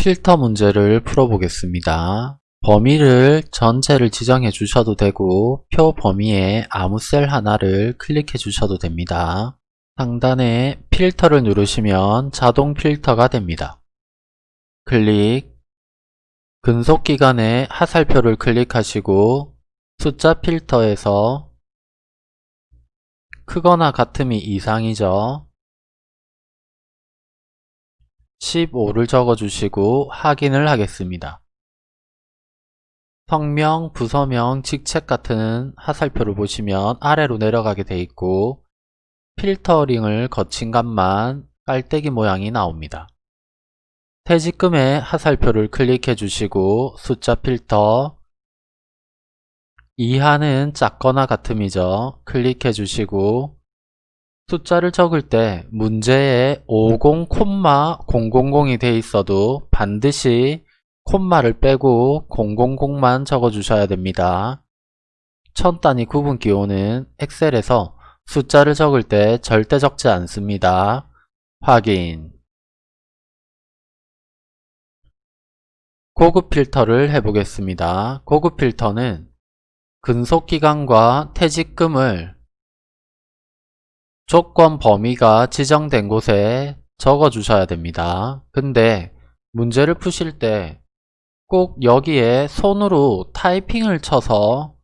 필터 문제를 풀어보겠습니다. 범위를 전체를 지정해 주셔도 되고 표 범위에 아무 셀 하나를 클릭해 주셔도 됩니다. 상단에 필터를 누르시면 자동 필터가 됩니다. 클릭 근속기간의 하살표를 클릭하시고 숫자 필터에서 크거나 같음이 이상이죠. 15를 적어주시고 확인을 하겠습니다. 성명, 부서명, 직책 같은 하살표를 보시면 아래로 내려가게 되어 있고 필터링을 거친 값만 깔때기 모양이 나옵니다. 퇴직금의 하살표를 클릭해 주시고 숫자 필터 이하는 작거나 같음이죠. 클릭해 주시고 숫자를 적을 때 문제에 50, 000이 되어 있어도 반드시 콤마를 빼고 000만 적어주셔야 됩니다. 천 단위 구분 기호는 엑셀에서 숫자를 적을 때 절대 적지 않습니다. 확인 고급 필터를 해보겠습니다. 고급 필터는 근속기간과 퇴직금을 조건 범위가 지정된 곳에 적어 주셔야 됩니다. 근데 문제를 푸실 때 꼭 여기에 손으로 타이핑을 쳐서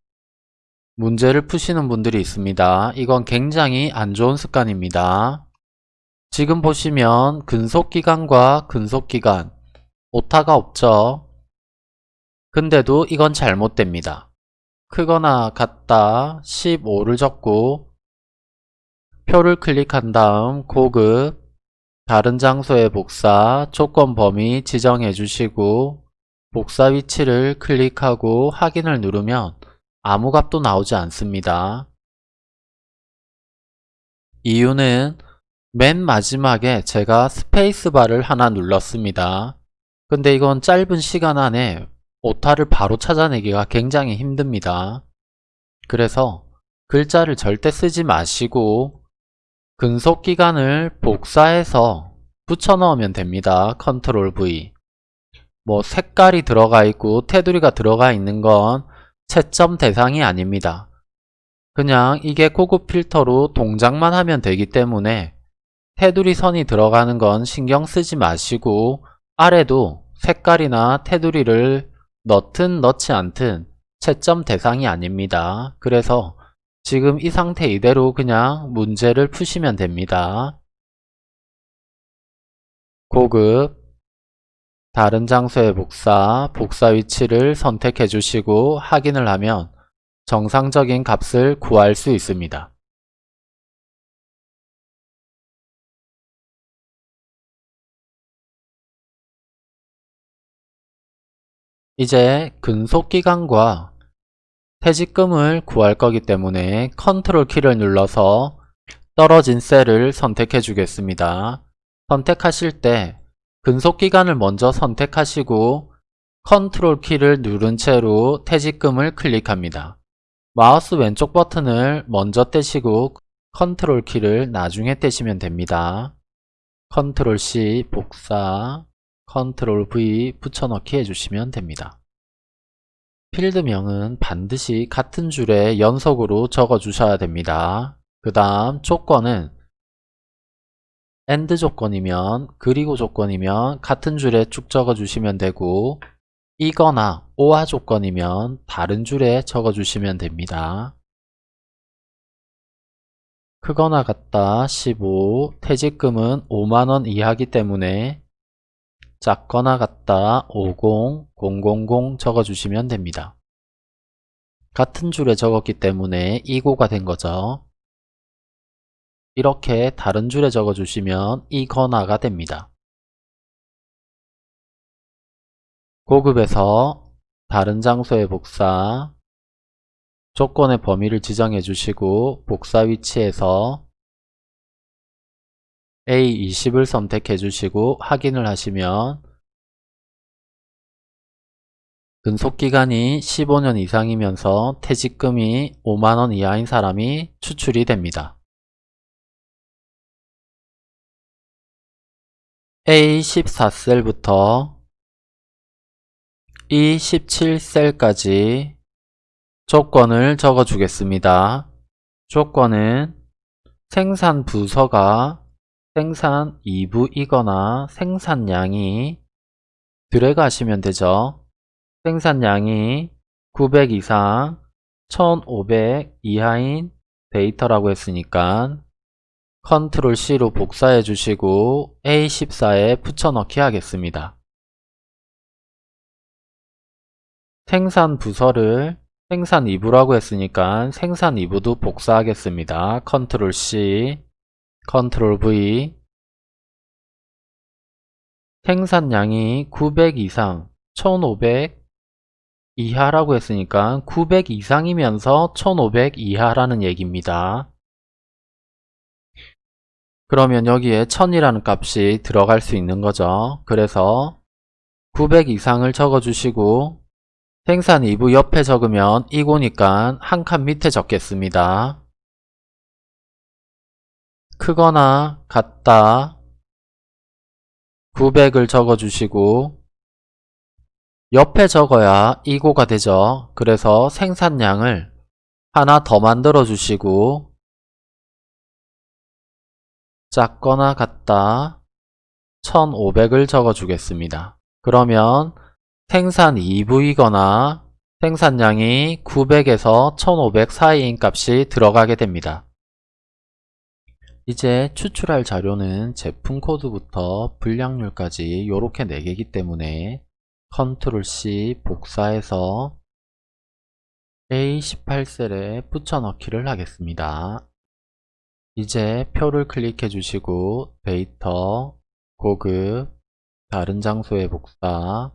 문제를 푸시는 분들이 있습니다. 이건 굉장히 안 좋은 습관입니다. 지금 보시면 근속기간과 근속기간 오타가 없죠. 근데도 이건 잘못됩니다. 크거나 같다 15를 적고 표를 클릭한 다음 고급 다른 장소의 복사 조건 범위 지정해 주시고 복사 위치를 클릭하고 확인을 누르면 아무 값도 나오지 않습니다. 이유는 맨 마지막에 제가 스페이스바를 하나 눌렀습니다. 근데 이건 짧은 시간 안에 오타를 바로 찾아내기가 굉장히 힘듭니다. 그래서 글자를 절대 쓰지 마시고 근속기간을 복사해서 붙여 넣으면 됩니다. 컨트롤 V 뭐 색깔이 들어가 있고 테두리가 들어가 있는 건 채점 대상이 아닙니다. 그냥 이게 고급 필터로 동작만 하면 되기 때문에 테두리 선이 들어가는 건 신경 쓰지 마시고 아래도 색깔이나 테두리를 넣든 넣지 않든 채점 대상이 아닙니다. 그래서 지금 이 상태 이대로 그냥 문제를 푸시면 됩니다. 고급 다른 장소의 복사, 복사 위치를 선택해 주시고 확인을 하면 정상적인 값을 구할 수 있습니다. 이제 근속기간과 퇴직금을 구할 거기 때문에 컨트롤 키를 눌러서 떨어진 셀을 선택해 주겠습니다. 선택하실 때 근속기간을 먼저 선택하시고 컨트롤 키를 누른 채로 퇴직금을 클릭합니다. 마우스 왼쪽 버튼을 먼저 떼시고 컨트롤 키를 나중에 떼시면 됩니다. 컨트롤 C 복사, 컨트롤 V 붙여넣기 해주시면 됩니다. 필드명은 반드시 같은 줄에 연속으로 적어 주셔야 됩니다. 그 다음 조건은 AND 조건이면 그리고 조건이면 같은 줄에 쭉 적어 주시면 되고 이거나 OR 조건이면 다른 줄에 적어 주시면 됩니다. 크거나 같다 15 퇴직금은 5만원 이하기 때문에 작거나 같다 50, 000 적어주시면 됩니다. 같은 줄에 적었기 때문에 이고가 된 거죠. 이렇게 다른 줄에 적어주시면 이거나가 됩니다. 고급에서 다른 장소의 복사 조건의 범위를 지정해 주시고 복사 위치에서 A20을 선택해 주시고 확인을 하시면 근속기간이 15년 이상이면서 퇴직금이 5만원 이하인 사람이 추출이 됩니다. A14셀부터 이 17셀까지 조건을 적어 주겠습니다. 조건은 생산 부서가 생산 2부이거나 생산량이 드래그 하시면 되죠. 생산량이 900 이상 1500 이하인 데이터라고 했으니까 컨트롤 C로 복사해 주시고 A14에 붙여넣기 하겠습니다. 생산 부서를 생산 2부라고 했으니까 생산 2부도 복사하겠습니다. 컨트롤 C, 컨트롤 V 생산량이 900 이상, 1500 이하라고 했으니까 900 이상이면서 1500 이하라는 얘기입니다. 그러면 여기에 1000이라는 값이 들어갈 수 있는 거죠. 그래서 900 이상을 적어주시고 생산 2부 옆에 적으면 이고니까 한 칸 밑에 적겠습니다. 크거나 같다 900을 적어주시고 옆에 적어야 이고가 되죠. 그래서 생산량을 하나 더 만들어 주시고 작거나 같다 1500을 적어 주겠습니다. 그러면 생산 2부이거나 생산량이 900에서 1500 사이인 값이 들어가게 됩니다. 이제 추출할 자료는 제품 코드부터 분량률까지 이렇게 4개이기 때문에 컨트롤 C 복사해서 A18셀에 붙여넣기를 하겠습니다. 이제 표를 클릭해 주시고 데이터, 고급, 다른 장소에 복사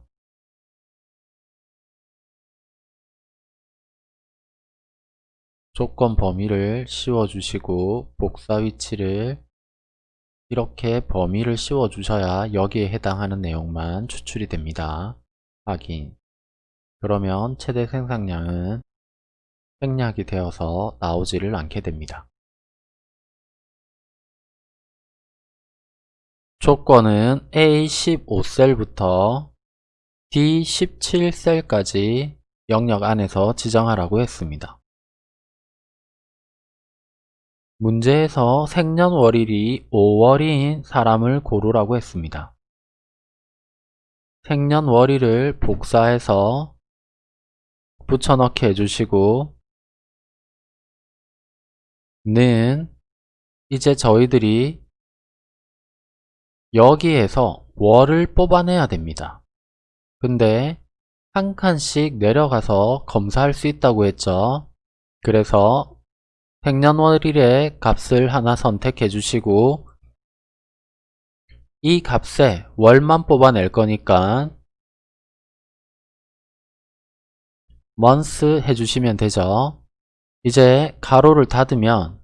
조건 범위를 씌워 주시고 복사 위치를 이렇게 범위를 씌워 주셔야 여기에 해당하는 내용만 추출이 됩니다. 확인 그러면 최대 생산량은 생략이 되어서 나오지를 않게 됩니다. 조건은 A15셀부터 D17셀까지 영역 안에서 지정하라고 했습니다. 문제에서 생년월일이 5월인 사람을 고르라고 했습니다. 생년월일을 복사해서 붙여넣기 해주시고 는 이제 저희들이 여기에서 월을 뽑아내야 됩니다. 근데 한 칸씩 내려가서 검사할 수 있다고 했죠. 그래서 생년월일의 값을 하나 선택해 주시고 이 값에 월만 뽑아낼 거니까 month 해주시면 되죠. 이제 가로를 닫으면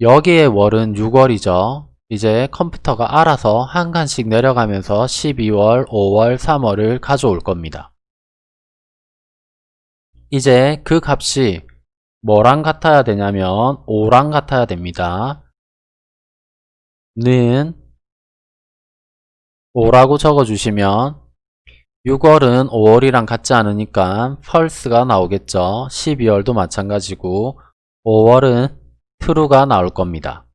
여기에 월은 6월이죠. 이제 컴퓨터가 알아서 한 칸씩 내려가면서 12월, 5월, 3월을 가져올 겁니다. 이제 그 값이 뭐랑 같아야 되냐면 5랑 같아야 됩니다. 는 5라고 적어주시면 6월은 5월이랑 같지 않으니까 펄스가 나오겠죠. 12월도 마찬가지고 5월은 true가 나올 겁니다.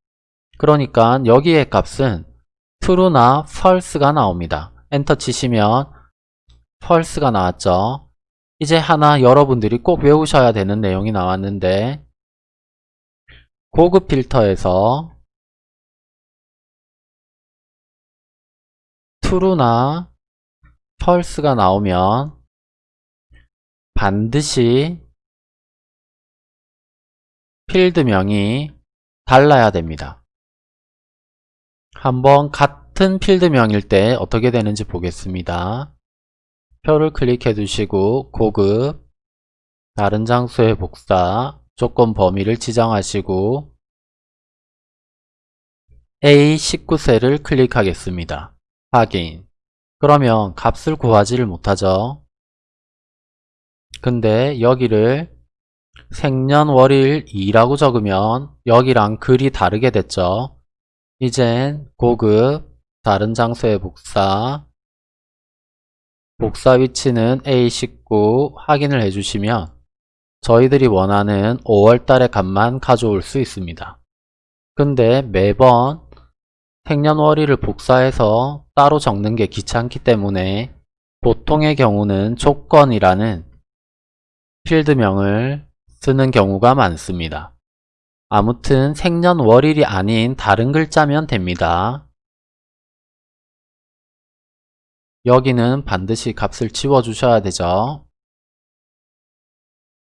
그러니까 여기의 값은 true나 false가 나옵니다. 엔터 치시면 false가 나왔죠. 이제 하나 여러분들이 꼭 외우셔야 되는 내용이 나왔는데 고급 필터에서 true나 false가 나오면 반드시 필드명이 달라야 됩니다. 한번 같은 필드명일 때 어떻게 되는지 보겠습니다. 표를 클릭해 두시고 고급 다른 장소에 복사 조건 범위를 지정하시고 A19셀을 클릭하겠습니다. 확인 그러면 값을 구하지를 못하죠. 근데 여기를 생년월일 2라고 적으면 여기랑 글이 다르게 됐죠. 이젠 고급 다른 장소에 복사 복사 위치는 A19 확인을 해주시면 저희들이 원하는 5월달의 값만 가져올 수 있습니다. 근데 매번 생년월일을 복사해서 따로 적는 게 귀찮기 때문에 보통의 경우는 조건이라는 필드명을 쓰는 경우가 많습니다. 아무튼 생년월일이 아닌 다른 글자면 됩니다. 여기는 반드시 값을 지워주셔야 되죠.